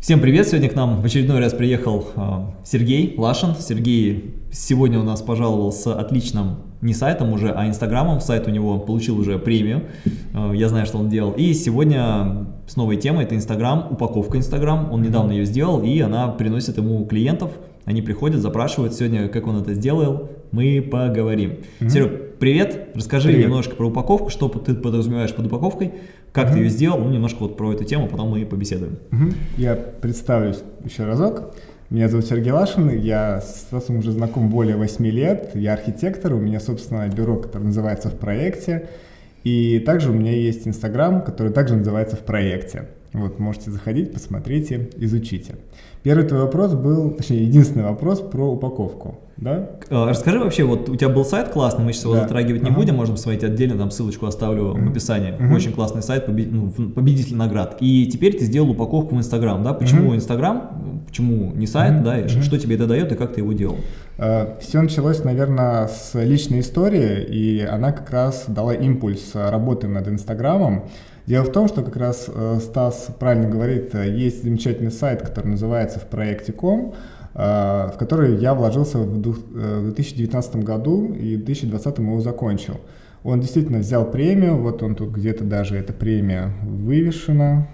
Всем привет! Сегодня к нам в очередной раз приехал э, Сергей Лашин. Сергей сегодня у нас пожаловал с отличным не сайтом уже, а инстаграмом. Сайт у него получил уже премию. Э, я знаю, что он делал. И сегодня с новой темой это инстаграм, упаковка инстаграм. Он недавно ее сделал и она приносит ему клиентов. Они приходят, запрашивают сегодня, как он это сделал. Мы поговорим. Mm -hmm. Серег, привет! Расскажи привет. немножко про упаковку, что ты подразумеваешь под упаковкой как ты ее сделал, ну, немножко вот про эту тему, потом мы и побеседуем. Я представлюсь еще разок. Меня зовут Сергей Лашин, я с Стасом уже знаком более 8 лет, я архитектор, у меня, собственно, бюро, которое называется «В проекте», и также у меня есть Инстаграм, который также называется «В проекте». Вот, можете заходить, посмотрите, изучите. Первый твой вопрос был, точнее, единственный вопрос про упаковку, да? Э, расскажи вообще, вот у тебя был сайт классный, мы сейчас его да. затрагивать не ага. будем, можно посмотреть отдельно, там ссылочку оставлю в описании. Угу. Очень классный сайт, побед... ну, победитель наград. И теперь ты сделал упаковку в Инстаграм, да? Почему Инстаграм, почему не сайт, угу. да? И угу. Что тебе это дает и как ты его делал? Э, Все началось, наверное, с личной истории, и она как раз дала импульс работы над Инстаграмом. Дело в том, что как раз э, Стас правильно говорит, э, есть замечательный сайт, который называется в проекте.com, э, в который я вложился в 2019 году и в 2020 его закончил. Он действительно взял премию, вот он тут где-то даже эта премия вывешена.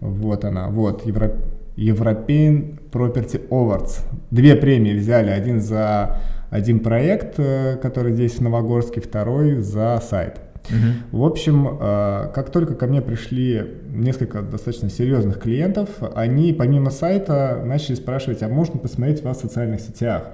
Вот она, вот, Евро... European Property Awards. Две премии взяли, один за один проект, который здесь в Новогорске, второй за сайт. Угу. В общем, э, как только ко мне пришли несколько достаточно серьезных клиентов, они помимо сайта начали спрашивать, а можно посмотреть вас в социальных сетях?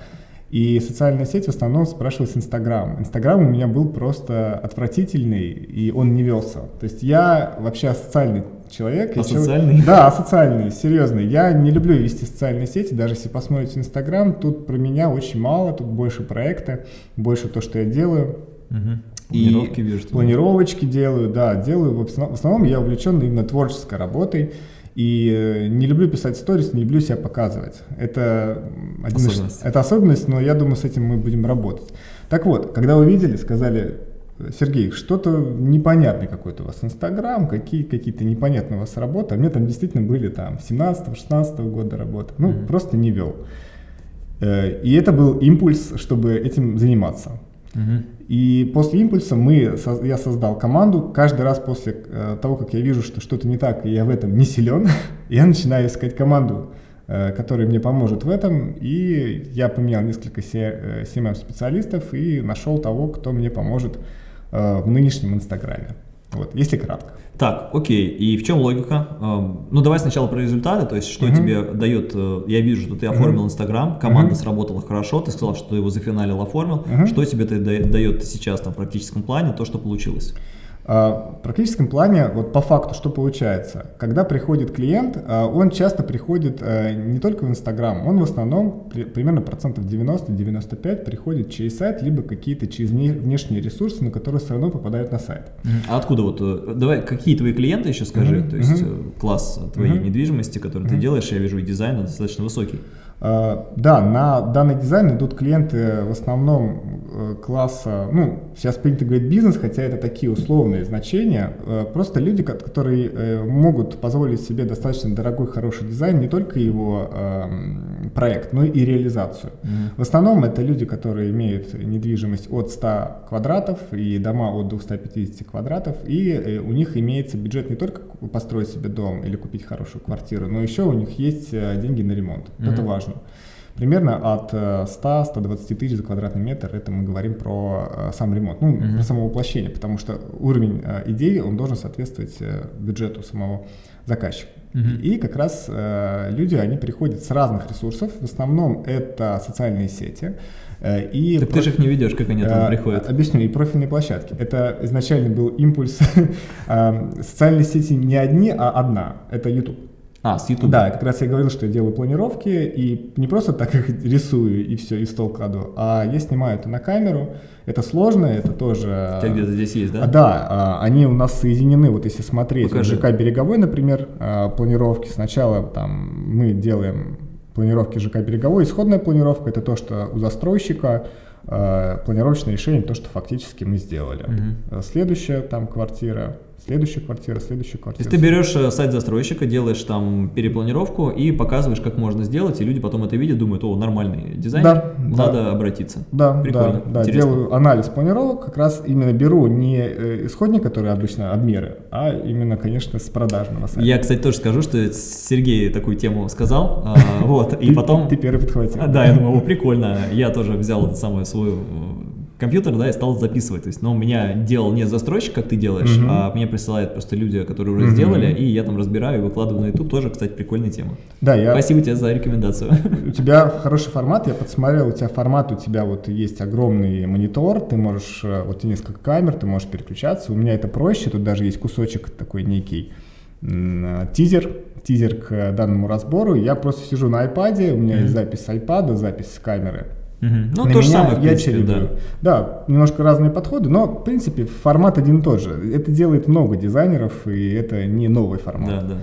И социальная сеть в основном спрашивалась Инстаграм. Инстаграм у меня был просто отвратительный, и он не велся. То есть я вообще социальный человек. Асоциальный? Человек, да, асоциальный, серьезный. Я не люблю вести социальные сети, даже если посмотрите Инстаграм, тут про меня очень мало, тут больше проекта, больше то, что я делаю. Угу. Планировки вижу. Планировочки делаю, да, делаю. В основном я увлечен именно творческой работой. И э, не люблю писать сторис, не люблю себя показывать. Это, один особенность. это особенность, но я думаю, с этим мы будем работать. Так вот, когда увидели, сказали, Сергей, что-то непонятный какой-то у вас Инстаграм, какие, какие-то непонятные у вас работы. А мне там действительно были там 17-16 года работы. Ну, mm-hmm. просто не вел. Э, и это был импульс, чтобы этим заниматься. И после импульса мы, я создал команду. Каждый раз после э, того, как я вижу, что что-то не так, и я в этом не силен, я начинаю искать команду, э, которая мне поможет в этом. И я поменял несколько CMM-специалистов э, и нашел того, кто мне поможет в нынешнем Инстаграме. Вот, если кратко. Так, окей, и в чем логика? Эм, ну, давай сначала про результаты, то есть, что uh -huh. тебе дает, э, я вижу, что ты оформил Инстаграм, uh -huh. команда uh -huh. сработала хорошо, ты сказал, что ты его зафиналил, оформил, -huh. что тебе это дает сейчас там, в практическом плане, то, что получилось? А, в практическом плане, вот по факту, что получается? Когда приходит клиент, а, он часто приходит э, не только в Инстаграм, он в основном, примерно процентов 90-95 приходит через сайт, либо какие-то через внешние ресурсы, на которые все равно попадают на сайт. А откуда вот, э, давай, какие твои клиенты еще скажи, mm -hmm. то есть mm -hmm. класс твоей mm -hmm. недвижимости, который mm -hmm. ты делаешь, я вижу и дизайн достаточно высокий. Uh, да, на данный дизайн идут клиенты в основном uh, класса, ну, сейчас принято говорить бизнес, хотя это такие условные значения, uh, просто люди, которые э, могут позволить себе достаточно дорогой, хороший дизайн, не только его эм, проект, но и реализацию. Mm -hmm. В основном это люди, которые имеют недвижимость от 100 квадратов и дома от 250 квадратов, и э, у них имеется бюджет не только построить себе дом или купить хорошую квартиру, но еще у них есть э, деньги на ремонт. Mm -hmm. Это важно важно. Примерно от 100-120 э, тысяч за квадратный метр, это мы говорим про э, сам ремонт, ну, mm-hmm. про само воплощение, потому что уровень э, идеи, он должен соответствовать бюджету самого заказчика. Mm-hmm. И как раз люди, они приходят с разных ресурсов, в основном это социальные сети, и так проф... ты же их не ведешь, как они там приходят. Объясню, и профильные площадки. Это изначально был импульс. Социальные сети не одни, а одна. Это YouTube. А, с YouTube? Да, как раз я говорил, что я делаю планировки, и не просто так их рисую и все, и стол кладу, а я снимаю это на камеру, это сложно, это тоже... У тебя где-то здесь есть, да? Да, а, они у нас соединены, вот если смотреть, Покажи. ЖК «Береговой», например, а, планировки, сначала там мы делаем планировки ЖК «Береговой», исходная планировка – это то, что у застройщика, а, планировочное решение, то, что фактически мы сделали. Угу. Следующая там квартира, Следующая квартира, следующая квартира. То есть ты берешь э, сайт застройщика, делаешь там перепланировку и показываешь, как можно сделать, и люди потом это видят, думают, о, нормальный дизайн, Да, надо да. обратиться. Да, Прикольно, да, да, интересно. делаю анализ планировок, как раз именно беру не э, исходник, который обычно обмеры, а именно, конечно, с продажного сайта. Я, кстати, тоже скажу, что Сергей такую тему сказал, а, вот, и потом... Ты первый подхватил. А, Да, я думаю, о, прикольно. Я тоже взял самый свой э, компьютер, да, и стал записывать. То есть, но у меня делал не застройщик, как ты делаешь, Мгм. а мне присылают просто люди, которые уже Мгм. сделали, и я там разбираю и выкладываю на YouTube. Тоже, кстати, прикольная тема. Да, я, Спасибо тебе за рекомендацию. у тебя хороший формат, я подсмотрел, у тебя формат, у тебя вот есть огромный монитор, ты можешь, э, вот несколько камер, ты можешь переключаться, у меня это проще, тут даже есть кусочек такой некий э, тизер, тизер к э, данному разбору, я просто сижу на iPad, у меня Мгм. есть запись с iPad, запись с камеры, Мгм. Ну, На то же самое, в я принципе, чередую. да. Да, немножко разные подходы, но, в принципе, формат один и тот же. Это делает много дизайнеров, и это не новый формат. Да, да.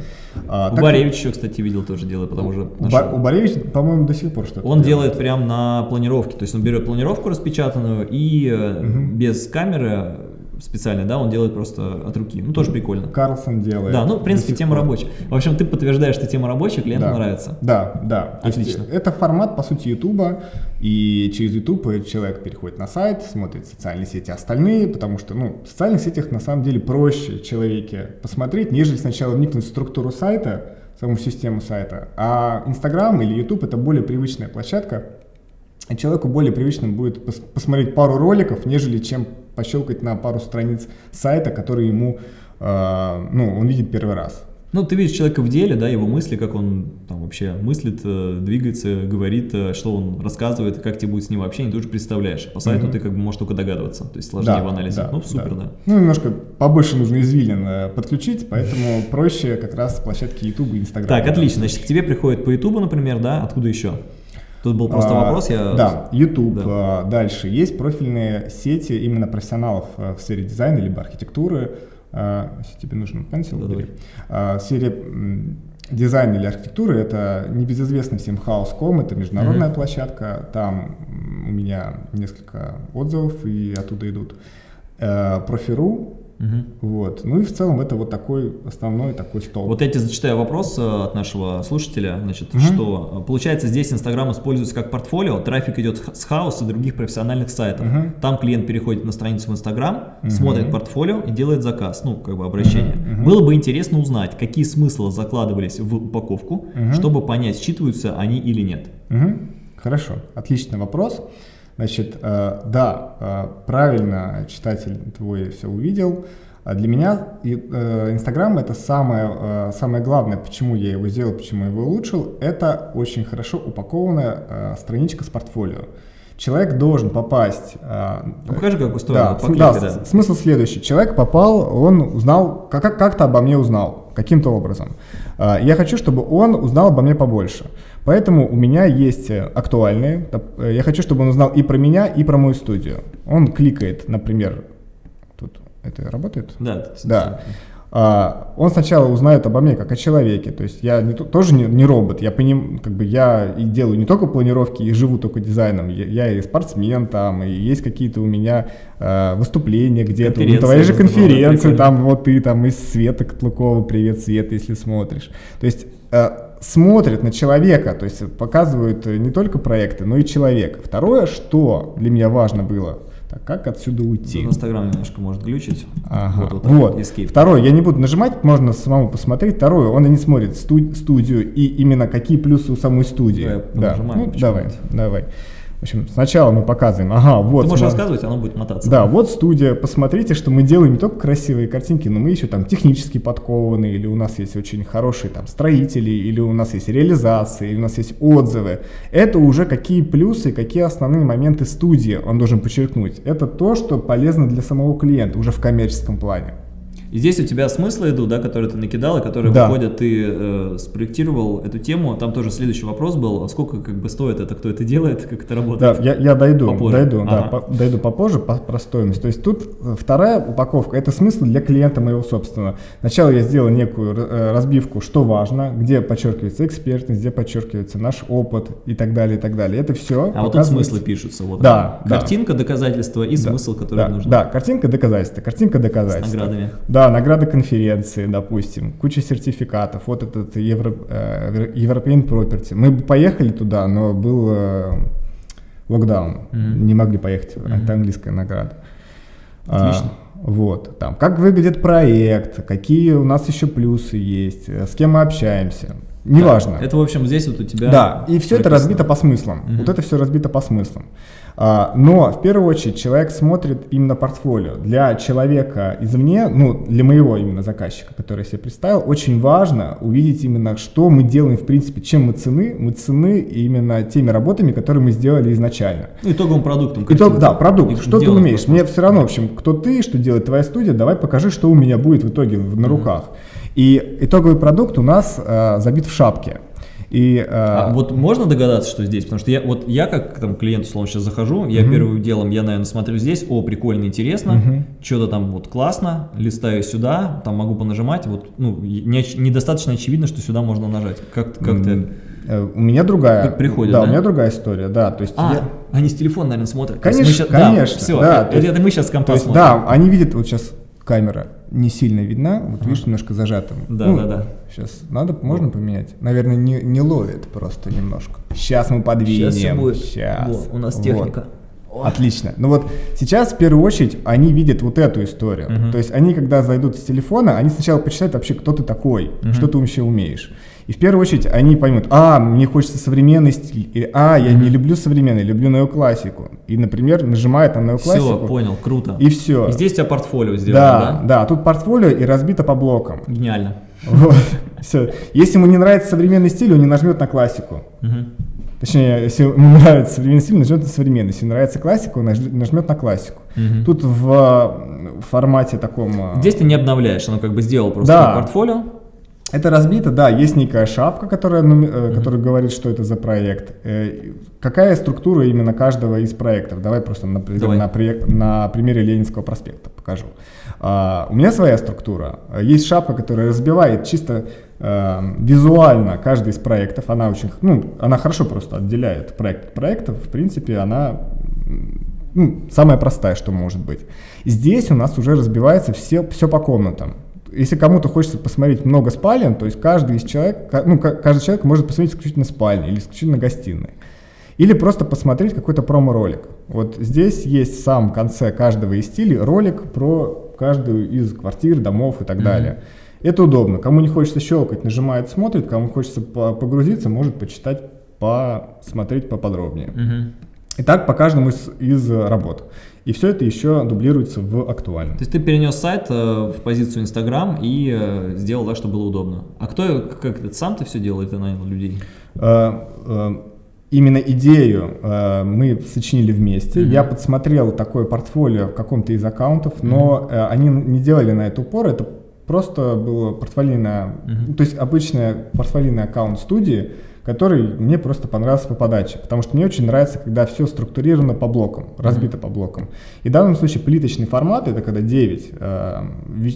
А, У так- Баревич еще, кстати, видел, тоже делает, потому что у, Ба- у Баревича, по-моему, до сих пор что-то Он делает прям на планировке, то есть он берет планировку распечатанную и Мгм. без камеры специальной, да, он делает просто от руки. Ну, тоже прикольно. Карлсон делает. Да, ну, в принципе, тема рабочая. В общем, ты подтверждаешь, что тема рабочая, клиенту Да. нравится. Да, да. Отлично. это формат, по сути, Ютуба, и через Ютуб человек переходит на сайт, смотрит социальные сети остальные, потому что, ну, в социальных сетях на самом деле проще человеке посмотреть, нежели сначала вникнуть в структуру сайта, саму систему сайта. А Инстаграм или Ютуб это более привычная площадка, человеку более привычным будет пос- посмотреть пару роликов, нежели чем пощелкать на пару страниц сайта, который ему, э, ну, он видит первый раз. Ну, ты видишь человека в деле, да, его мысли, как он там вообще мыслит, э, двигается, говорит, э, что он рассказывает, как тебе будет с ним общение, ты уже представляешь. По сайту Мгм. ты как бы можешь только догадываться, то есть сложнее в анализе. да, ну, супер, да. Ну, немножко побольше нужно извилин э, подключить, поэтому проще как раз площадки YouTube и Instagram. Так, отлично. Значит, к тебе приходит по Ютубу, например, да, откуда еще? Тут был просто А, вопрос, я... Да, YouTube. Да. а, Дальше. Есть профильные сети именно профессионалов а, в сфере дизайна либо архитектуры. А, Если тебе нужен пенсил, Да, бери. В сфере м, дизайна или архитектуры это небезызвестный всем House.com, это международная Мгм. площадка. Там у меня несколько отзывов и оттуда идут. Э, Профи.ру, Мгм. вот. Ну и в целом это вот такой основной такой стол. Вот я тебе зачитаю вопрос э, от нашего слушателя, значит, Мгм. что э, получается здесь Инстаграм используется как портфолио, трафик идет с хаус и других профессиональных сайтов. Мгм. Там клиент переходит на страницу в Инстаграм, Мгм. смотрит портфолио и делает заказ, ну, как бы обращение. Мгм, мгм. Было бы интересно узнать, какие смыслы закладывались в упаковку, Мгм. чтобы понять, считываются они или нет. Мгм. Хорошо, отличный вопрос. Значит, э, да, э, правильно читатель твой все увидел. А Для меня э, Инстаграм это самое, самое главное, почему я его сделал, почему я его улучшил, это очень хорошо упакованная страничка с портфолио. Человек должен попасть... Ну, покажи, как устроено, да, по клике, да, да. смысл следующий. Человек попал, он узнал, как- как- как-то обо мне узнал, каким-то образом. Я хочу, чтобы он узнал обо мне побольше. Поэтому у меня есть э, актуальные. э, Я хочу, чтобы он узнал и про меня, и про мою студию. Он кликает, например, тут это работает? Да, Да. А, он сначала узнает обо мне как о человеке, то есть я не то- тоже не, не робот, я поним, как бы я и делаю не только планировки и живу только дизайном, я, я и спортсмен там, и есть какие-то у меня э, выступления где-то, Конференции твои же конференции, там вот ты там из Света Котлукова, привет, Света, если смотришь. То есть э, смотрят на человека, то есть показывают э, не только проекты, но и человека. Второе, что для меня важно было, так как отсюда уйти? В Инстаграм немножко может глючить. Ага. Вот, Вот. вот, Escape. Второй, я не буду нажимать, можно самому посмотреть. Второе, он и не смотрит сту- студию и именно какие плюсы у самой студии. Давай да. понажимаем, Ну, давай, давай. В общем, сначала мы показываем. Ага, вот. Ты можешь сма- рассказывать, оно будет мотаться. Да, вот студия. Посмотрите, что мы делаем не только красивые картинки, но мы еще там технически подкованы, или у нас есть очень хорошие там строители, или у нас есть реализации, или у нас есть отзывы. Это уже какие плюсы, какие основные моменты студии он должен подчеркнуть. Это то, что полезно для самого клиента уже в коммерческом плане. И здесь у тебя смыслы идут, да, которые ты накидал, и которые Да. выходят, ты э, спроектировал эту тему. Там тоже следующий вопрос был, а сколько как бы стоит это, кто это делает, как это Да, работает? я, я дойду, Попозже. дойду, да, Ага. по- дойду попозже по, про стоимость. То есть тут э, вторая упаковка – это смысл для клиента моего собственного. Сначала я сделал некую э, разбивку, что важно, где подчеркивается экспертность, где подчеркивается наш опыт и так далее, и так далее. Это все. А вот тут смыслы пишутся. Вот Да, они. да. Картинка, доказательства и Да, смысл, который да, нужен. Да, картинка доказательства, картинка С доказательства. наградами. Да, Да, награды конференции, допустим, куча сертификатов, вот этот Евро, э, European Property. Мы бы поехали туда, но был э, локдаун, mm-hmm. не могли поехать, mm-hmm. это английская награда. Отлично. А, вот, там, как выглядит проект, какие у нас еще плюсы есть, с кем мы общаемся. Неважно. Да, это, в общем, здесь вот у тебя... Да, и все это разбито по смыслам. Угу. Вот это все разбито по смыслам. А, но в первую очередь человек смотрит именно портфолио. Для человека извне, ну для моего именно заказчика, который я себе представил, очень важно увидеть именно, что мы делаем в принципе, чем мы цены. Мы цены именно теми работами, которые мы сделали изначально. Ну, итоговым продуктом. Итог, да, продукт. И что ты умеешь? Мне все равно, в общем, кто ты, что делает твоя студия, давай покажи, что у меня будет в итоге на руках. И итоговый продукт у нас э, забит в шапке. И, э... а вот можно догадаться, что здесь? Потому что я, вот я как там, клиент, условно, сейчас захожу, я угу. первым делом, я, наверное, смотрю здесь, о, прикольно, интересно, угу. что-то там вот классно, листаю сюда, там могу понажимать, вот, ну, не, недостаточно очевидно, что сюда можно нажать. Как, как ты... Э, у меня другая. Приходит, да, да, у меня другая история, да. То есть а, я... они с телефона, наверное, смотрят. Конечно, сейчас, конечно. Да, все, да, это, это мы сейчас с компа есть, Да, они видят, вот сейчас камера не сильно видна, вот ага. видишь, немножко зажатым. Да, ну, да, да. Сейчас надо, можно поменять? Наверное, не, не ловит просто немножко. Сейчас мы подвинем. Сейчас будет. Сейчас. Во, у нас техника. Вот. Отлично. Ну вот сейчас в первую очередь они видят вот эту историю. Угу. То есть они, когда зайдут с телефона, они сначала почитают вообще, кто ты такой, угу. что ты вообще умеешь. И в первую очередь они поймут, а, мне хочется современный стиль, или а, я mm-hmm. не люблю современный, люблю неоклассику. И, например, нажимает на неоклассику. Все, понял, круто. И все. И здесь у тебя портфолио сделано, да? Да, да, тут портфолио и разбито по блокам. Гениально. Вот, все. Если ему не нравится современный стиль, он не нажмет на классику. Угу. Точнее, если ему нравится современный стиль, нажмет на современный. Если нравится классика, он нажмет на классику. Угу. Тут в, в формате таком... Здесь ты не обновляешь, оно как бы сделал просто да. портфолио. Это разбито, да, есть некая шапка, которая, mm-hmm. которая говорит, что это за проект. Э, какая структура именно каждого из проектов? Давай просто на, Давай. на, на примере Ленинского проспекта покажу. А, у меня своя структура. Есть шапка, которая разбивает чисто э, визуально каждый из проектов. Она очень, ну, она хорошо просто отделяет проект от проекта. В принципе, она ну, самая простая, что может быть. Здесь у нас уже разбивается все, все по комнатам если кому-то хочется посмотреть много спален, то есть каждый из человек, ну, каждый человек может посмотреть исключительно спальни или исключительно гостиной. Или просто посмотреть какой-то промо-ролик. Вот здесь есть в самом конце каждого из стилей ролик про каждую из квартир, домов и так mm-hmm. далее. Это удобно. Кому не хочется щелкать, нажимает, смотрит. Кому хочется погрузиться, может почитать, посмотреть поподробнее. Mm-hmm. Итак, по каждому из, из работ. И все это еще дублируется в актуальном. То есть ты перенес сайт э, в позицию Инстаграм и э, сделал так, чтобы было удобно. А кто, как это, сам ты все делал или ты нанял людей? Э, именно идею э, мы сочинили вместе. Mm-hmm. Я подсмотрел такое портфолио в каком-то из аккаунтов, но mm-hmm. э, они не делали на это упор. Это просто было портфолийное, mm-hmm. то есть обычный портфолийный аккаунт студии, который мне просто понравился по подаче, потому что мне очень нравится, когда все структурировано по блокам, разбито mm-hmm. по блокам. И в данном случае плиточный формат, это когда 9, э,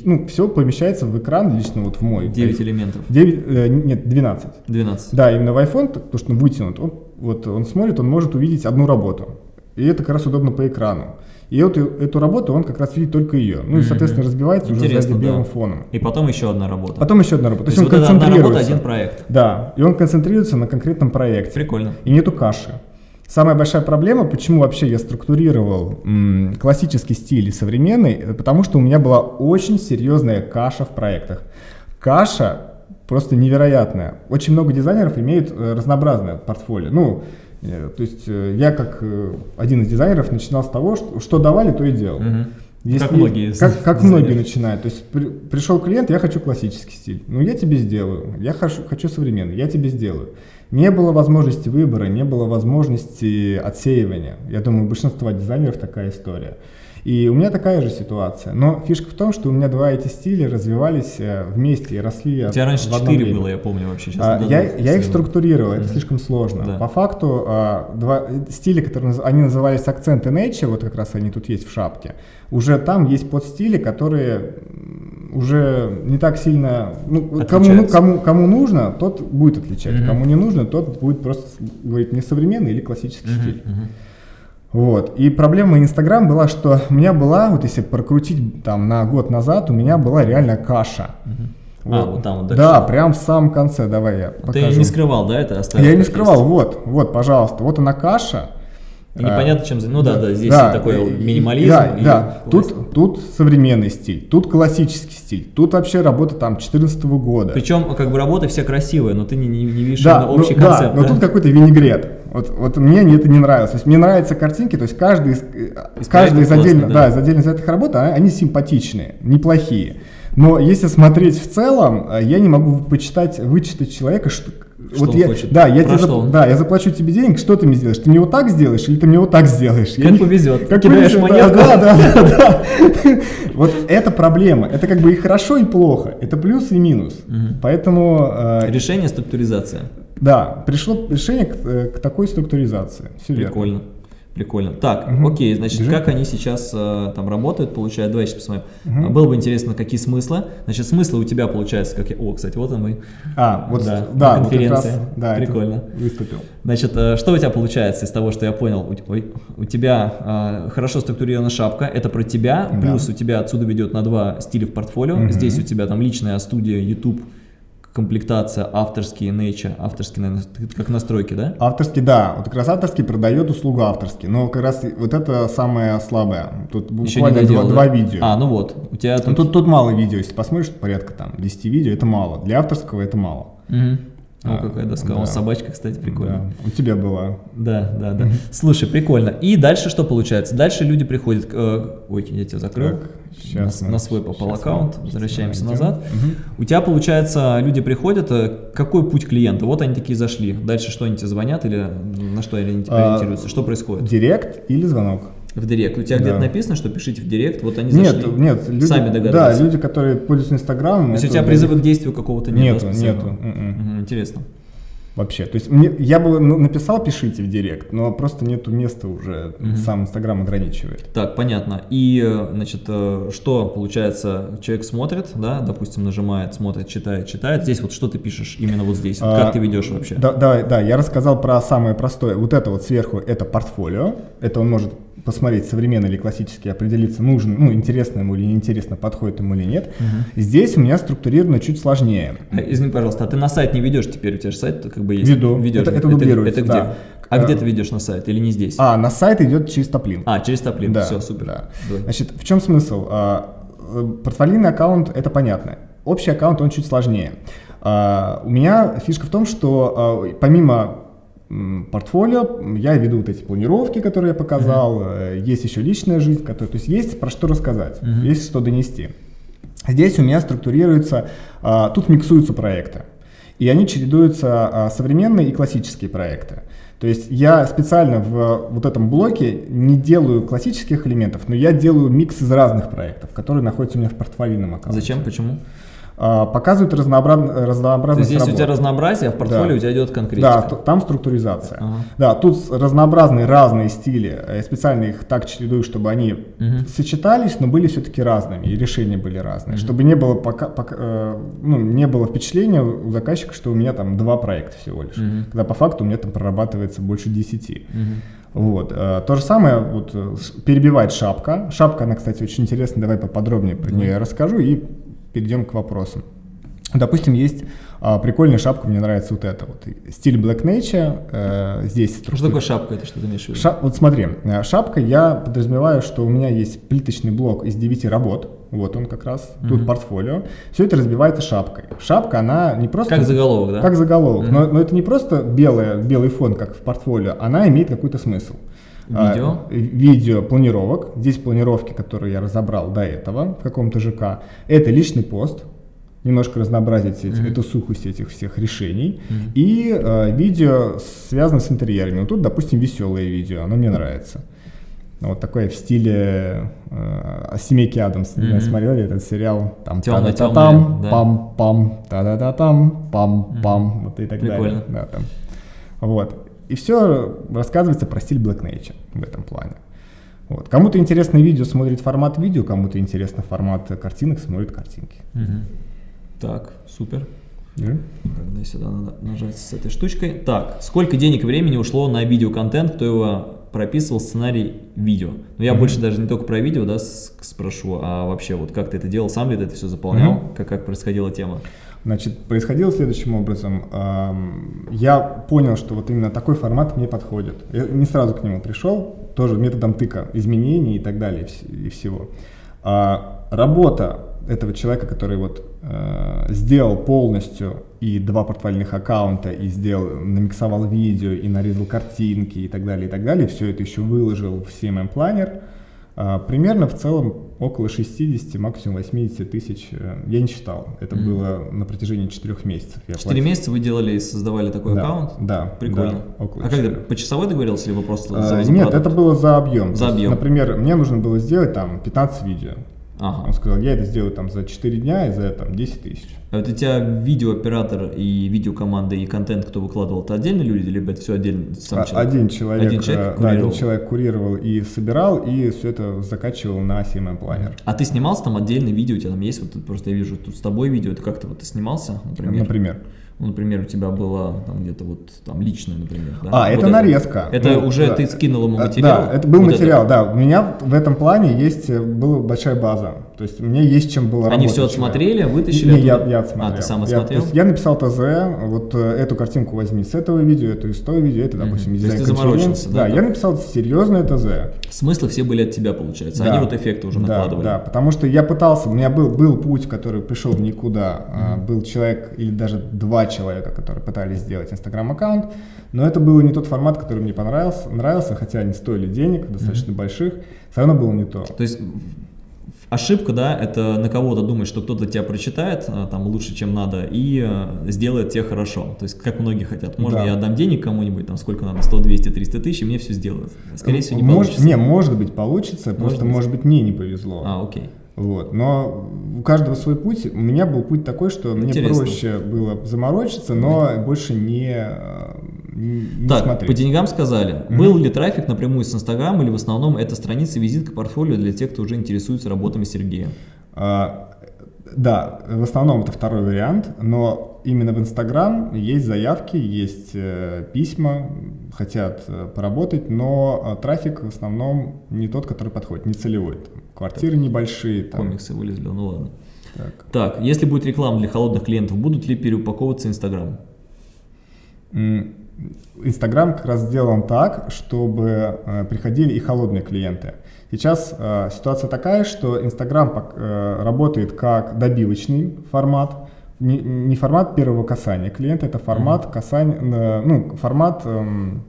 ну, все помещается в экран, лично вот в мой. 9 элементов? 9, э, нет, 12. 12. Да, именно в iPhone, потому что он вытянут, он, вот он смотрит, он может увидеть одну работу. И это как раз удобно по экрану. И вот эту работу он как раз видит только ее. Ну и, соответственно, разбивается Интересно, уже сзади белым да. фоном. И потом еще одна работа. Потом еще одна работа. То, То есть, он вот концентрируется. Одна работа, один проект. Да, и он концентрируется на конкретном проекте. Прикольно. И нету каши. Самая большая проблема, почему вообще я структурировал м, классический стиль и современный, это потому что у меня была очень серьезная каша в проектах. Каша просто невероятная. Очень много дизайнеров имеют э, разнообразное портфолио. Ну, Э, то есть э, я как э, один из дизайнеров начинал с того, что, что давали, то и делал. Угу. Если, как многие. Как, как многие начинают. То есть при, пришел клиент, я хочу классический стиль. Ну, я тебе сделаю. Я хочу, хочу современный, я тебе сделаю. Не было возможности выбора, не было возможности отсеивания. Я думаю, у большинства дизайнеров такая история. И у меня такая же ситуация. Но фишка в том, что у меня два эти стиля развивались э, вместе и росли У тебя раньше четыре было, я помню вообще. Сейчас а, я, я их структурировал, это слишком сложно. Да. По факту а, два стиля, которые они назывались акцент и nature, вот как раз они тут есть в шапке, уже там есть подстили, которые уже не так сильно, ну, кому, ну, кому, кому нужно, тот будет отличать, mm-hmm. кому не нужно, тот будет просто говорить не современный или классический mm-hmm. стиль. Mm-hmm. Вот. И проблема Инстаграм была, что у меня была, вот если прокрутить там на год назад, у меня была реально каша. Угу. А, вот там вот дальше. Да, прям в самом конце, давай я покажу. Ты не скрывал, да, это оставил? Я не скрывал, вот, вот, пожалуйста, вот она каша. И непонятно, чем... Ну да, да, здесь да, такой минимализм. Да, да. Тут, тут современный стиль, тут классический стиль, тут вообще работа там 14 -го года. Причем как бы работа вся красивая, но ты не, не, не видишь да, общий ну, концепт. Да, но тут какой-то винегрет. Вот, вот мне это не нравилось. То есть мне нравятся картинки, то есть каждый из, из каждый из, отдельно, да. Да, из отдельно взятых работ, а, они симпатичные, неплохие. Но если смотреть в целом, э, я не могу почитать, вычитать человека, что, что вот я, хочет. Да, я тебе зап... да, я заплачу тебе денег, что ты мне сделаешь? Ты мне вот так сделаешь или ты мне вот так сделаешь? Как я повезет. Как Кидаешь повезет, монетку. Да, да, да, да. Вот это проблема. Это как бы и хорошо, и плохо. Это плюс и минус. Поэтому... Э, решение структуризация. Да, пришло решение к, э, к такой структуризации. Все Прикольно. Верно. Прикольно. Так, угу. окей, значит, Бежим. как они сейчас э, там работают, получают, давай сейчас посмотрим. Угу. Было бы интересно, какие смыслы. Значит, смыслы у тебя получается, как я... О, кстати, вот он мы. А, вот да, да на конференции. Вот раз, да, Прикольно. Выступил. Значит, э, что у тебя получается из того, что я понял? У, ой, у тебя э, хорошо структурирована шапка, это про тебя, да. плюс у тебя отсюда ведет на два стиля в портфолио. Угу. Здесь у тебя там личная студия, YouTube, комплектация авторские nature, авторские, наверное, как настройки, да? Авторский, да. Вот как раз авторский продает услугу авторский. Но как раз вот это самое слабое. Тут буквально доделал, два, да? два видео. А, ну вот. У тебя тут... Ну, тут, тут мало видео. Если посмотришь, порядка там 10 видео, это мало. Для авторского это мало. Угу. О, а, какая доска. Да. О, собачка, кстати, прикольно. Да. У тебя была. Да, да, да. Слушай, прикольно. И дальше что получается? Дальше люди приходят... Э, ой, я тебя закрыл. Так, сейчас на, на свой попал аккаунт. Возвращаемся назад. Угу. У тебя, получается, люди приходят. Э, какой путь клиента? Вот они такие зашли. Дальше что они тебе звонят или на что они а, ориентируются? А, что происходит? Директ или звонок? В директ. У тебя да. где-то написано, что пишите в директ, вот они нет, зашли, нет, люди, сами догадались. Да, люди, которые пользуются Инстаграмом. То есть у тебя призыва к действию какого-то нет? Нету, нету. Угу, интересно вообще. То есть мне, я бы написал, пишите в директ, но просто нету места уже, угу. сам Инстаграм ограничивает. Так, понятно. И, э, значит, э, что получается, человек смотрит, да, допустим, нажимает, смотрит, читает, читает. Здесь вот что ты пишешь именно вот здесь? А, как ты ведешь вообще? Да, да, да, я рассказал про самое простое. Вот это вот сверху, это портфолио. Это он может посмотреть, современный или классический, определиться, нужен, ну, интересно ему или неинтересно, подходит ему или нет. Угу. Здесь у меня структурировано чуть сложнее. А, извини, пожалуйста, а ты на сайт не ведешь теперь? У тебя же сайт как бы есть? Веду. Ведешь. Это, это дублируется, это, это где? Да. А где ты ведешь на сайт или не здесь? А, на сайт идет через топлин. А, через топлин, да, все, супер. Да. Значит, в чем смысл? А, э, портфолийный аккаунт, это понятно. Общий аккаунт, он чуть сложнее. А, у меня фишка в том, что помимо портфолио, я веду вот эти планировки, которые я показал, mm-hmm. есть еще личная жизнь, которая, то есть есть про что рассказать, mm-hmm. есть что донести. Здесь у меня структурируется, а, тут миксуются проекты, и они чередуются а, современные и классические проекты. То есть я специально в вот этом блоке не делаю классических элементов, но я делаю микс из разных проектов, которые находятся у меня в портфолийном аккаунте. Зачем? Почему? А, показывают разнообраз... разнообразность Здесь у тебя разнообразие, а в портфолио да. у тебя идет конкретика. Да, там структуризация. Ага. Да, тут разнообразные разные стили. Я специально их так чередую, чтобы они угу. сочетались, но были все-таки разными, и решения были разные. Угу. Чтобы не было, пока, пока, э, ну, не было впечатления у заказчика, что у меня там два проекта всего лишь. Угу. Когда по факту у меня там прорабатывается больше десяти. Угу. Вот. Э, то же самое вот, э, перебивает шапка. Шапка, она, кстати, очень интересная, давай поподробнее про нее я расскажу и перейдем к вопросам. Допустим, есть а, прикольная шапка, мне нравится вот эта вот. Стиль Black Nature, э, здесь... Структура. Что такое шапка, это что ты имеешь в виду? Ша вот смотри, э, шапка, я подразумеваю, что у меня есть плиточный блок из 9 работ, вот он как раз, mm -hmm. тут портфолио. Все это разбивается шапкой. Шапка, она не просто... Как заголовок, да? Как заголовок, mm -hmm. но, но это не просто белая, белый фон, как в портфолио, она имеет какой-то смысл. Видео? А, видео планировок. Здесь планировки, которые я разобрал до этого в каком-то ЖК. Это личный пост, немножко разнообразить эти, mm-hmm. эту сухость этих всех решений. Mm-hmm. И э, видео связано с интерьерами. Вот тут, допустим, веселое видео, оно мне нравится. Вот такое в стиле э, семейки Адамс. Mm-hmm. Смотрели этот сериал? Там темно там пам-пам, та-да-да-там, пам-пам, mm-hmm. вот и так Прикольно. далее. Да, там. Вот. И все рассказывается про стиль Black Nature в этом плане. Вот. Кому-то интересно видео, смотрит формат видео, кому-то интересно формат картинок, смотрит картинки. Угу. Так, супер. Yeah. Тогда сюда надо нажать с этой штучкой. Так, сколько денег и времени ушло на видеоконтент, кто его прописывал сценарий видео. Но я Мгм. больше даже не только про видео, да, спрошу, а вообще вот как ты это делал, сам ли ты это все заполнял, Мгм. как, как происходила тема? Значит, происходило следующим образом. Я понял, что вот именно такой формат мне подходит. Я не сразу к нему пришел, тоже методом тыка, изменений и так далее, и вс- и всего. А Работа этого человека, который вот э, сделал полностью и два портфольных аккаунта, и сделал, намиксовал видео, и нарезал картинки, и так далее, и так далее, все это еще выложил в CMM Planner, Примерно в целом около 60, максимум 80 тысяч. э, Я не считал. Это Мгм. было на протяжении 4 месяцев. Я Четыре платил. месяца вы делали и создавали такой Да, аккаунт? Да. Прикольно. да, около а как ты, четырех. по часовой договорился, либо просто А, за, за Нет, продукт? это было за объем. За То есть, объем. Например, мне нужно было сделать там 15 видео. Ага. Он сказал, я это сделаю там за 4 дня и за там 10 тысяч. А вот у тебя видеооператор и видеокоманда и контент, кто выкладывал, это отдельные люди, либо это все отдельно сам А- человек? Один человек, Один человек э, да, один курировал. человек курировал и собирал, и все это закачивал на CMM планер. А ты снимался там отдельные видео, у тебя там есть, вот просто я вижу тут с тобой видео, это как-то вот ты снимался, например? Например. Ну, например, у тебя было там где-то вот там личное, например, да? А, Вот это нарезка. Это Ну, уже да. ты скинул ему А, материал? Да, это был Вот материал, да. У меня в этом плане есть, э, была большая база. То есть мне есть чем было Они работать. все отсмотрели, вытащили Не, я, оттуда? я отсмотрел. А, ты сам Я, отсмотрел? то есть я написал ТЗ, вот э, эту картинку возьми с этого видео, эту из того видео, это, допустим, То есть дизайн ты заморочился, конференции. да, Да, я написал серьезное ТЗ. Смыслы все были от тебя, получается. Да. Они вот эффекты уже Да, накладывали. Да, потому что я пытался, у меня был, был путь, который пришел в никуда. А, Был человек или даже два человека, которые пытались сделать инстаграм-аккаунт, но это был не тот формат, который мне понравился, нравился, хотя они стоили денег, достаточно больших, все равно было не то. То есть ошибка, да, это на кого-то думать, что кто-то тебя прочитает а, там лучше, чем надо, и э, сделает тебе хорошо. То есть, как многие хотят. Можно Да. я отдам денег кому-нибудь, там сколько надо, 100, 200, 300 тысяч, и мне все сделают. Скорее всего, не Может- получится. Не, может быть, получится, просто, быть. может быть, мне не повезло. А, окей. Вот. Но у каждого свой путь. У меня был путь такой, что мне Интересно. проще было заморочиться, но больше не, э, не так, смотреть. по деньгам сказали. Мгм. Был ли трафик напрямую с Инстаграма или в основном это страница визитка портфолио для тех, кто уже интересуется работами Сергея? А, Да, в основном это второй вариант, но именно в Инстаграм есть заявки, есть э, письма, хотят э, поработать, но э, трафик в основном не тот, который подходит, не целевой. Там, квартиры небольшие. Там, Комиксы вылезли, ну ладно. так. Так, если будет реклама для холодных клиентов, будут ли переупаковываться Инстаграм? Инстаграм как раз сделан так, чтобы э, приходили и холодные клиенты. Сейчас э, ситуация такая, что Инстаграм э, работает как добивочный формат, не, не формат первого касания клиента, это формат касания, ну, формат эм,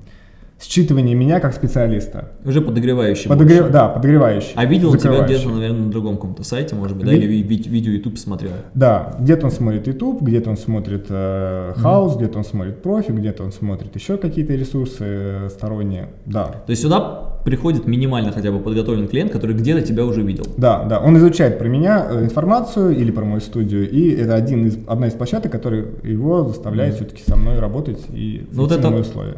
считывания меня как специалиста. Уже подогревающий Подогре-. Да, подогревающий. А видел тебя где-то, наверное, на другом каком-то сайте, может быть, да, или ви- ви- видео YouTube смотрел? Да, где-то он смотрит YouTube, где-то он смотрит э, House, где-то он смотрит профи, где-то он смотрит еще какие-то ресурсы э, сторонние. Да, То есть сюда приходит минимально хотя бы подготовленный клиент, который где-то тебя уже видел. Да, да, он изучает про меня э, информацию или про мою студию, и это один из, одна из площадок, которая его заставляет все-таки со мной работать и Ну, вот это- условия.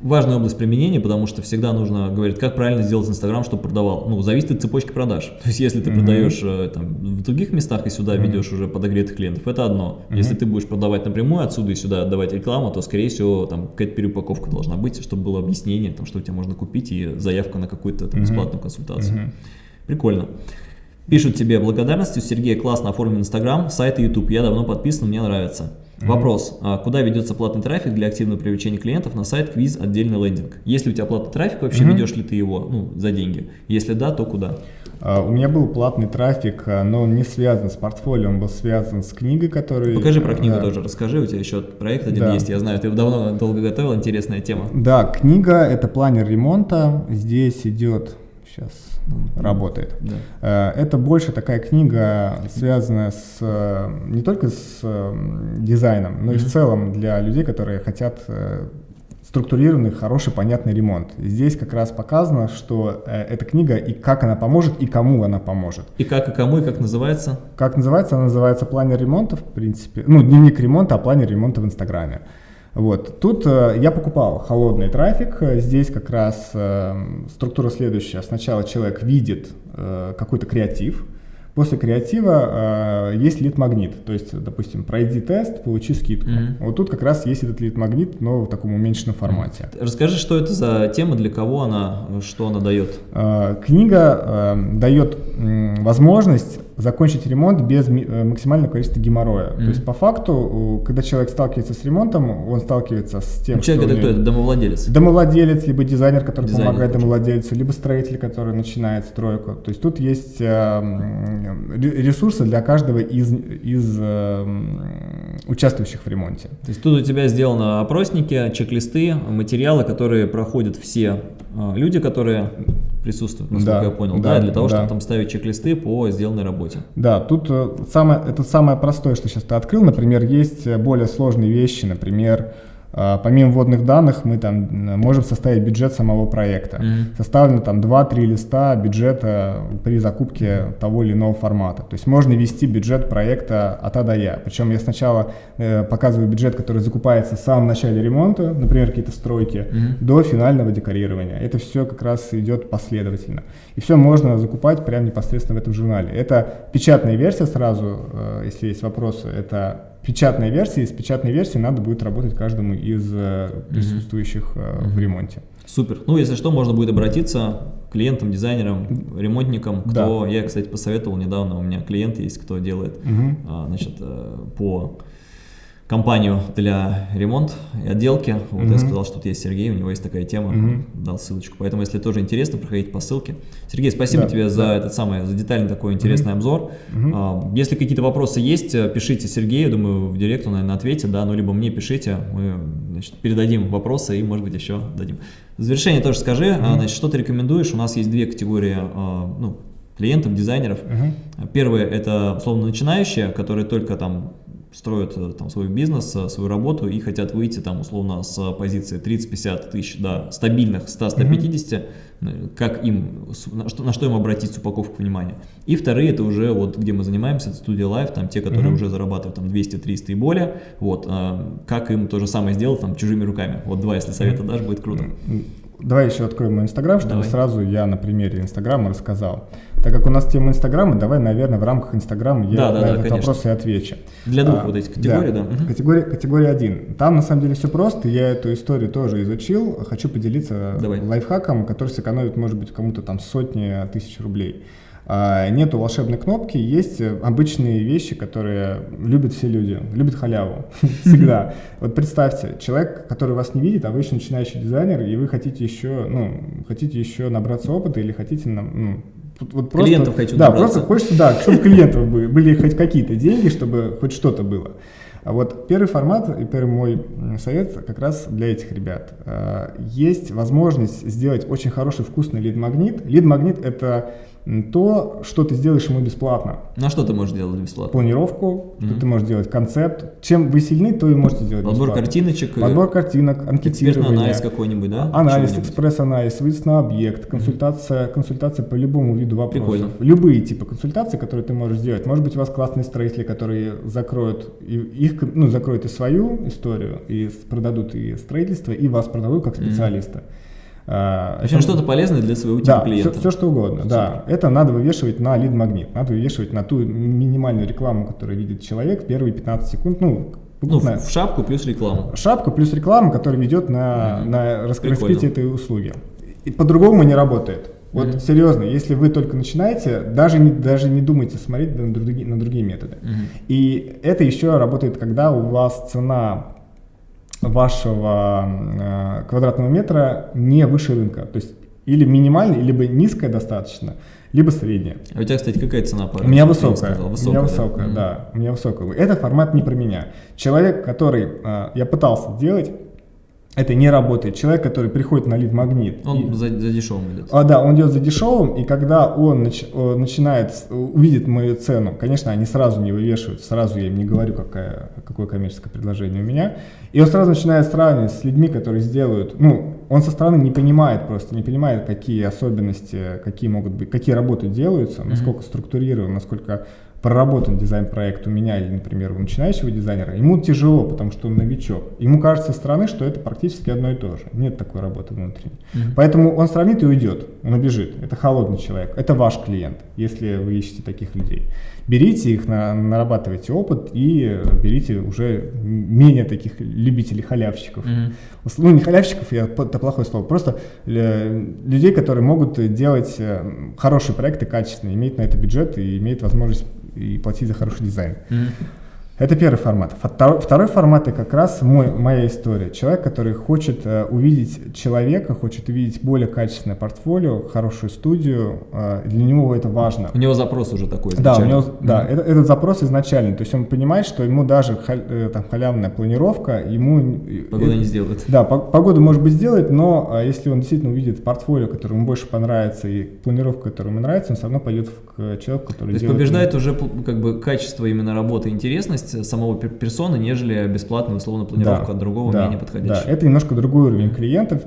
Важная область применения, потому что всегда нужно говорить, как правильно сделать Инстаграм, чтобы продавал. Ну, зависит от цепочки продаж. То есть, если ты Мгм. продаешь э, там, в других местах и сюда Мгм. ведешь уже подогретых клиентов, это одно. Мгм. Если ты будешь продавать напрямую отсюда и сюда отдавать рекламу, то, скорее всего, там какая-то переупаковка должна быть, чтобы было объяснение, там, что у тебя можно купить и заявка на какую-то бесплатную консультацию. Мгм. Прикольно. Пишут тебе благодарности, Сергей классно оформлен Инстаграм, сайт и YouTube, я давно подписан, мне нравится. Вопрос, а куда ведется платный трафик для активного привлечения клиентов на сайт квиз отдельный лендинг? Если у тебя платный трафик, вообще Мгм. ведешь ли ты его ну, за деньги? Если да, то куда? А, У меня был платный трафик, а, но он не связан с портфолио, он был связан с книгой, которую... Покажи про книгу да. тоже, расскажи, у тебя еще проект один Да. есть, я знаю, ты его давно долго готовил, интересная тема. Да, книга — это планер ремонта, здесь идет... Сейчас работает. Да. Э, Это больше такая книга, связанная с э, не только с э, дизайном, но и в целом для людей, которые хотят структурированный, хороший, понятный ремонт. Здесь как раз показано, что э, эта книга и как она поможет, и кому она поможет. И как, и кому, и как называется? Как называется? Она называется «Планер ремонта», в принципе. Ну, дневник ремонта, а планер ремонта в Инстаграме. Вот. Тут э, я покупал холодный трафик. Э, Здесь как раз э, структура следующая. Сначала человек видит э, какой-то креатив, После креатива э, есть лид-магнит, то есть, допустим, пройди тест, получи скидку. Mm-hmm. Вот тут как раз есть этот лид-магнит, но в таком уменьшенном формате. Расскажи, что это за тема, для кого она, что она дает? Э, книга э, дает э, возможность закончить ремонт без э, максимального количества геморроя. Mm-hmm. То есть по факту, когда человек сталкивается с ремонтом, он сталкивается с тем, ну, человек что это кто? Это домовладелец? Домовладелец, либо дизайнер, который дизайнер, помогает точно. домовладельцу, либо строитель, который начинает стройку. То есть тут есть э, ресурсы для каждого из, из э, участвующих в ремонте. То есть тут у тебя сделаны опросники, чек-листы, материалы, которые проходят все э, люди, которые присутствуют, насколько да, я понял, да, да для того, да. чтобы там ставить чек-листы по сделанной работе. Да, тут э, самое, это самое простое, что сейчас ты открыл. Например, есть э, более сложные вещи, например, помимо вводных данных мы там можем составить бюджет самого проекта. Mm-hmm. Составлено там 2-3 листа бюджета при закупке того или иного формата. То есть можно ввести бюджет проекта от А до Я. Причем я сначала э, показываю бюджет, который закупается в самом начале ремонта, например, какие-то стройки, mm-hmm. до финального декорирования. Это все как раз идет последовательно. И все можно закупать прямо непосредственно в этом журнале. Это печатная версия сразу, э, если есть вопросы, это печатной версии. С печатной версией надо будет работать каждому из э, присутствующих mm-hmm. в ремонте. Супер. Ну, если что, можно будет обратиться к клиентам, дизайнерам, ремонтникам, кто, да. я, кстати, посоветовал недавно, у меня клиент есть, кто делает, угу. значит, э, по компанию для ремонт и отделки. Вот mm-hmm. я сказал, что тут есть Сергей, у него есть такая тема, mm-hmm. дал ссылочку. Поэтому, если тоже интересно, проходите по ссылке. Сергей, спасибо да, тебе да. за этот самый, за детальный такой интересный mm-hmm. обзор. Mm-hmm. Если какие-то вопросы есть, пишите Сергею, думаю, в директ он, наверное, ответит, да, ну, либо мне пишите, мы, значит, передадим вопросы и, может быть, еще дадим. В завершение тоже скажи, mm-hmm. значит, что ты рекомендуешь? У нас есть две категории, ну, клиентов, дизайнеров. Uh-huh. Первые это условно начинающие, которые только там строят э, там свой бизнес, э, свою работу и хотят выйти там условно с позиции 30-50 тысяч до стабильных 100-150, mm-hmm. как им, на что, на что им обратить упаковку внимания. И вторые это уже вот где мы занимаемся, студия Life, там те, которые mm-hmm. уже зарабатывают там 200-300 и более, вот, как им то же самое сделать там чужими руками. Вот два, если совета дашь, будет круто. Давай еще откроем мой Инстаграм, чтобы давай. сразу я на примере Инстаграма рассказал. Так как у нас тема Инстаграма, давай, наверное, в рамках Инстаграма я да, да, на да, этот конечно. вопрос и отвечу. Для двух а, вот этих категорий, да. да. Категория, категория 1. Там на самом деле все просто, я эту историю тоже изучил, хочу поделиться давай. лайфхаком, который сэкономит, может быть, кому-то там сотни тысяч рублей. А, нету волшебной кнопки, есть обычные вещи, которые любят все люди, любят халяву всегда. Вот представьте, человек, который вас не видит, а вы еще начинающий дизайнер, и вы хотите еще, ну, хотите еще набраться опыта или хотите, ну, вот просто, клиентов хочу Да, набраться. просто хочется, да, чтобы клиентов были, были хоть какие-то деньги, чтобы хоть что-то было. А вот первый формат и первый мой совет как раз для этих ребят. А, есть возможность сделать очень хороший вкусный лид-магнит. Лид-магнит — это то, что ты сделаешь ему бесплатно. На что ты можешь делать бесплатно? Планировку, mm-hmm. что ты можешь делать концепт. Чем вы сильны, то и можете сделать Подбор бесплатно. картиночек. Подбор картинок, анкетирование. анализ какой-нибудь, да? Анализ, экспресс-анализ, выезд на объект, консультация, mm-hmm. консультация по любому виду вопросов. Прикольно. Любые типы консультаций, которые ты можешь сделать. Может быть, у вас классные строители, которые закроют и их, ну, закроют и свою историю, и продадут и строительство, и вас продадут как специалиста. Mm-hmm. А, в общем, что-то полезное для своего типа да, клиента. Все, все что угодно, да. Это надо вывешивать на лид-магнит, надо вывешивать на ту минимальную рекламу, которую видит человек в первые 15 секунд, ну, ну, в шапку плюс рекламу. Шапку плюс реклама, которая ведет на, mm-hmm. на раскрытие этой услуги. И по-другому не работает. Вот mm-hmm. серьезно, если вы только начинаете, даже не, даже не думайте смотреть на другие, на другие методы. Mm-hmm. И это еще работает, когда у вас цена вашего э, квадратного метра не выше рынка. То есть или минимальная, либо низкая достаточно, либо средняя. А у тебя, кстати, какая цена по У меня высокая. высокая. У меня высокая, да. да. У меня высокая. Этот формат не про меня. Человек, который э, я пытался делать, это не работает. Человек, который приходит на лид-магнит. Он и, за, за дешевым идет. А, да, он идет за дешевым, и когда он нач, начинает, увидит мою цену, конечно, они сразу не вывешивают, сразу я им не говорю, какая, какое коммерческое предложение у меня, и он сразу начинает сравнивать с людьми, которые сделают, ну, он со стороны не понимает просто, не понимает, какие особенности, какие могут быть, какие работы делаются, насколько mm-hmm. структурированы, насколько проработан дизайн-проект у меня или, например, у начинающего дизайнера, ему тяжело, потому что он новичок. Ему кажется со стороны, что это практически одно и то же. Нет такой работы внутренней. Mm-hmm. Поэтому он сравнит и уйдет, он убежит. Это холодный человек, это ваш клиент, если вы ищете таких людей. Берите их, на, нарабатывайте опыт и берите уже менее таких любителей халявщиков. Mm-hmm. Ну, не халявщиков, я, это плохое слово, просто э, людей, которые могут делать э, хорошие проекты качественные, иметь на это бюджет и иметь возможность и платить за хороший дизайн. Mm-hmm. Это первый формат. Второй формат – это как раз мой, моя история. Человек, который хочет э, увидеть человека, хочет увидеть более качественное портфолио, хорошую студию, э, для него это важно. У него запрос уже такой Да, у него, mm-hmm. да это, этот запрос изначальный. То есть он понимает, что ему даже халь, э, там, халявная планировка, ему… Погода не сделает. Да, погоду может быть сделать, но если он действительно увидит портфолио, которое ему больше понравится, и планировка, которая ему нравится, он все равно пойдет к человеку, который То есть побеждает уже как бы качество именно работы, интересность, самого персоны, нежели бесплатную условно планировку да, от другого да, менее подходящего. Да, это немножко другой уровень клиентов.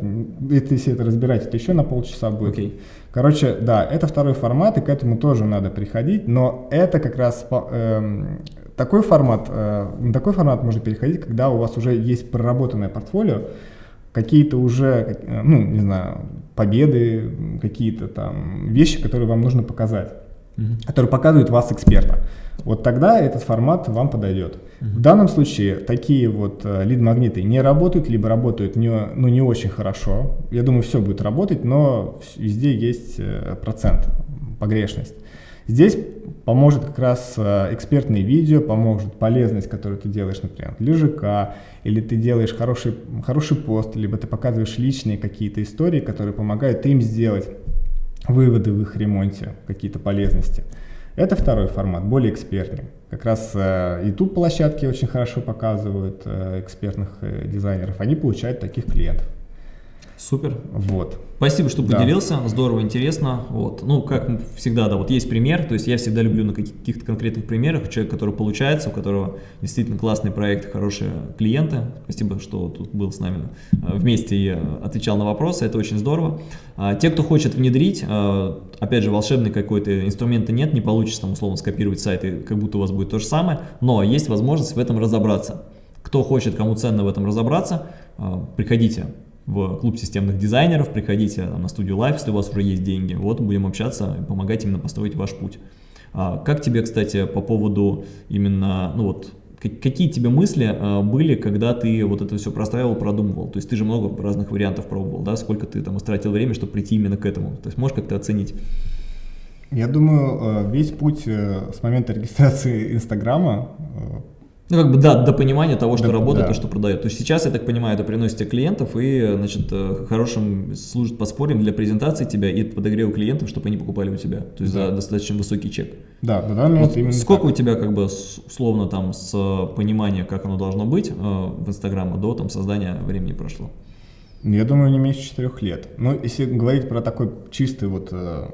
Это, если это разбирать, это еще на полчаса будет. Okay. Короче, да, это второй формат, и к этому тоже надо приходить, но это как раз э, такой формат, э, на такой формат можно переходить, когда у вас уже есть проработанное портфолио, какие-то уже, ну, не знаю, победы, какие-то там вещи, которые вам нужно показать, mm-hmm. которые показывают вас эксперта вот тогда этот формат вам подойдет. В данном случае такие вот э, лид-магниты не работают, либо работают не, ну, не очень хорошо. Я думаю, все будет работать, но везде есть э, процент, погрешность. Здесь поможет как раз э, экспертное видео, поможет полезность, которую ты делаешь, например, для ЖК, или ты делаешь хороший, хороший пост, либо ты показываешь личные какие-то истории, которые помогают им сделать выводы в их ремонте, какие-то полезности. Это второй формат, более экспертный. Как раз э, YouTube-площадки очень хорошо показывают э, экспертных э, дизайнеров. Они получают таких клиентов. Супер. Вот. Спасибо, что да. поделился, здорово, интересно. Вот. Ну, как всегда, да, вот есть пример, то есть я всегда люблю на каких-то конкретных примерах, человек, который получается, у которого действительно классный проект, хорошие клиенты. Спасибо, что тут был с нами э, вместе и э, отвечал на вопросы, это очень здорово. А, те, кто хочет внедрить, э, опять же, волшебный какой-то инструмента нет, не получится там условно скопировать сайты, как будто у вас будет то же самое, но есть возможность в этом разобраться. Кто хочет, кому ценно в этом разобраться, приходите в клуб системных дизайнеров, приходите там, на студию Live, если у вас уже есть деньги, вот будем общаться и помогать именно построить ваш путь. А, как тебе, кстати, по поводу именно, ну вот, какие тебе мысли а, были, когда ты вот это все простраивал, продумывал? То есть ты же много разных вариантов пробовал, да? Сколько ты там истратил время, чтобы прийти именно к этому? То есть можешь как-то оценить? Я думаю, э, весь путь э, с момента регистрации Инстаграма э, ну, как бы, да, до понимания того, что да, работает да. и что продает. То есть сейчас, я так понимаю, это приносит клиентов и, значит, э, хорошим служит подспорьем для презентации тебя и подогрева клиентов, чтобы они покупали у тебя. То есть да. за достаточно высокий чек. Да, да, да. Вот именно сколько так. у тебя, как бы, условно, там, с понимания, как оно должно быть э, в Инстаграме до там создания времени прошло? Я думаю, не меньше четырех лет. Ну, если говорить про такой чистый вот э,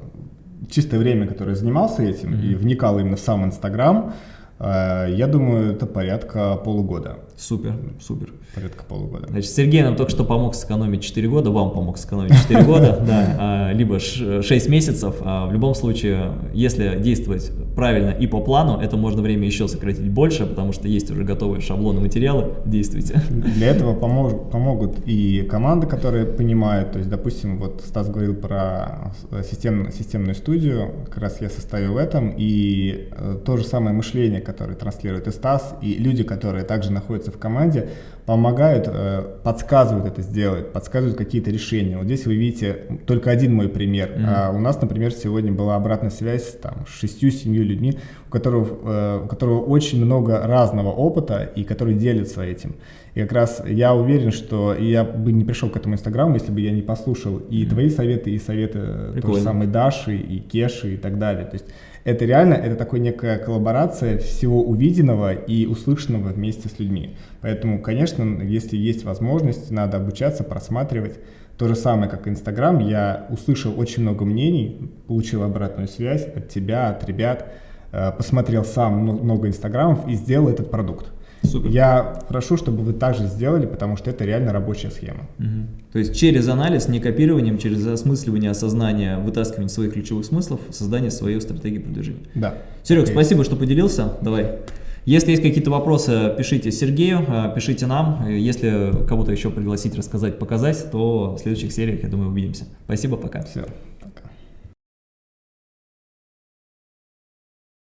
чистое время, которое занимался этим mm-hmm. и вникал именно в сам Инстаграм, Э, я думаю, это порядка полугода. Супер, супер. Порядка полугода. Значит, Сергей нам только что помог сэкономить 4 года, вам помог сэкономить 4 года, да, а, либо 6 месяцев. А в любом случае, если действовать правильно и по плану, это можно время еще сократить больше, потому что есть уже готовые шаблоны материалы, действуйте. Для этого помог, помогут и команды, которые понимают, то есть, допустим, вот Стас говорил про систем, системную студию, как раз я состою в этом, и э, то же самое мышление, которое транслирует и Стас, и люди, которые также находятся в команде, помогают, э, подсказывают это сделать, подсказывают какие-то решения. Вот здесь вы видите только один мой пример. Mm-hmm. А у нас, например, сегодня была обратная связь там, с шестью-семью людьми, у которых, э, у которого очень много разного опыта и которые делятся этим. И как раз я уверен, что я бы не пришел к этому инстаграму, если бы я не послушал и mm-hmm. твои советы, и советы Прикольно. той же самой Даши, и Кеши, и так далее. То есть это реально, это такая некая коллаборация всего увиденного и услышанного вместе с людьми. Поэтому, конечно, если есть возможность, надо обучаться, просматривать. То же самое, как Инстаграм, я услышал очень много мнений, получил обратную связь от тебя, от ребят, э, посмотрел сам много Инстаграмов и сделал этот продукт. Супер. Я прошу, чтобы вы также сделали, потому что это реально рабочая схема. Угу. То есть через анализ, не копированием, через осмысливание, осознание, вытаскивание своих ключевых смыслов, создание своей стратегии продвижения. Да. Серег, okay. спасибо, что поделился. Давай. Если есть какие-то вопросы, пишите Сергею, э, пишите нам. Если кого-то еще пригласить, рассказать, показать, то в следующих сериях, я думаю, увидимся. Спасибо, пока. Все.